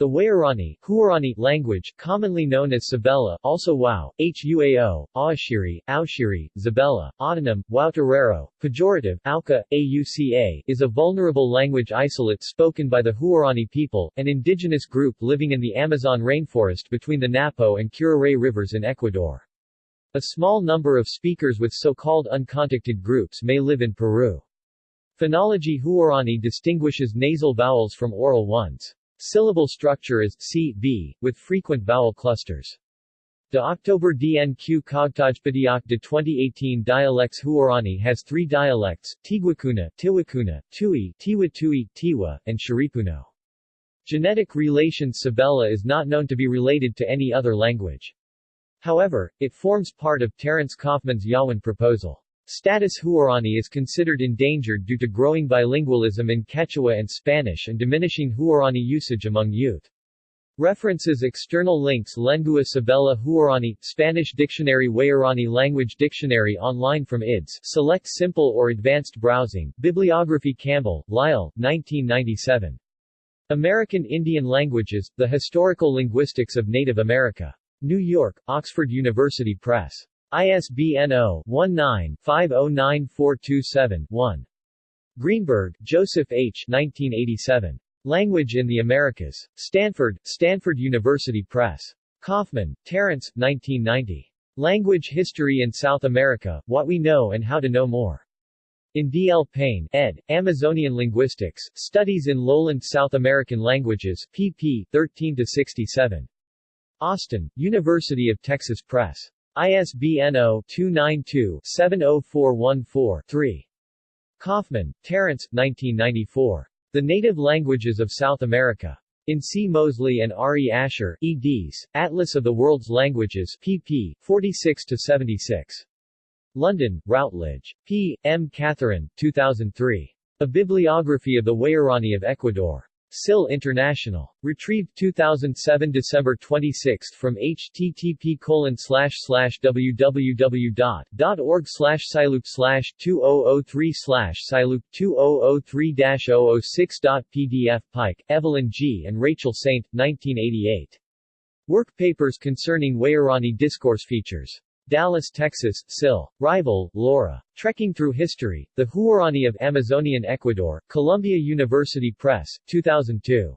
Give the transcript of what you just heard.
The Waorani Huaorani language, commonly known as Sabela, also Wau, Huao, Aashiri, Aushiri, Zabella, autonym, Wautarero, pejorative, Auka, Auca, is a vulnerable language isolate spoken by the Huaorani people, an indigenous group living in the Amazon rainforest between the Napo and Curaray rivers in Ecuador. A small number of speakers with so-called uncontacted groups may live in Peru. Phonology Huaorani distinguishes nasal vowels from oral ones. Syllable structure is C, V, with frequent vowel clusters. De October DNQ Cogtajpadiak de 2018 Dialects Huaorani has three dialects, Tiguacuna, Tiwacuna, Tui, Tiwa Tui, Tiwa, and Shiripuno. Genetic relation Sabela is not known to be related to any other language. However, it forms part of Terence Kaufman's Yawan proposal. Status Huaorani is considered endangered due to growing bilingualism in Quechua and Spanish and diminishing Huaorani usage among youth. References External links Lengua Sabela Huaorani, Spanish Dictionary Waorani Language Dictionary online from IDS Select Simple or Advanced Browsing, Bibliography Campbell, Lyle, 1997. American Indian Languages, The Historical Linguistics of Native America. New York, Oxford University Press. ISBN 0-19-509427-1. Greenberg, Joseph H. 1987. Language in the Americas. Stanford, Stanford University Press. Kaufman, Terence, 1990. Language History in South America, What We Know and How to Know More. In D. L. Payne, ed., Amazonian Linguistics, Studies in Lowland South American Languages, pp. 13-67. Austin, University of Texas Press. ISBN 0-292-70414-3. Kaufman, Terence, 1994. The Native Languages of South America. In C. Mosley and R. E. Asher, eds., Atlas of the World's Languages, pp. 46-76. London, Routledge. P. M. Catherine, 2003. A Bibliography of the Waorani of Ecuador. SIL International. Retrieved 2007 December 26 from http colon www.org slash silewp slash 2003 slash silewp 2003-006.pdf Pike, Evelyn G. and Rachel Saint, 1988. Work papers concerning Waorani discourse features. Dallas, Texas, SIL. Rival, Laura. Trekking Through History, The Huaorani of Amazonian Ecuador, Columbia University Press, 2002.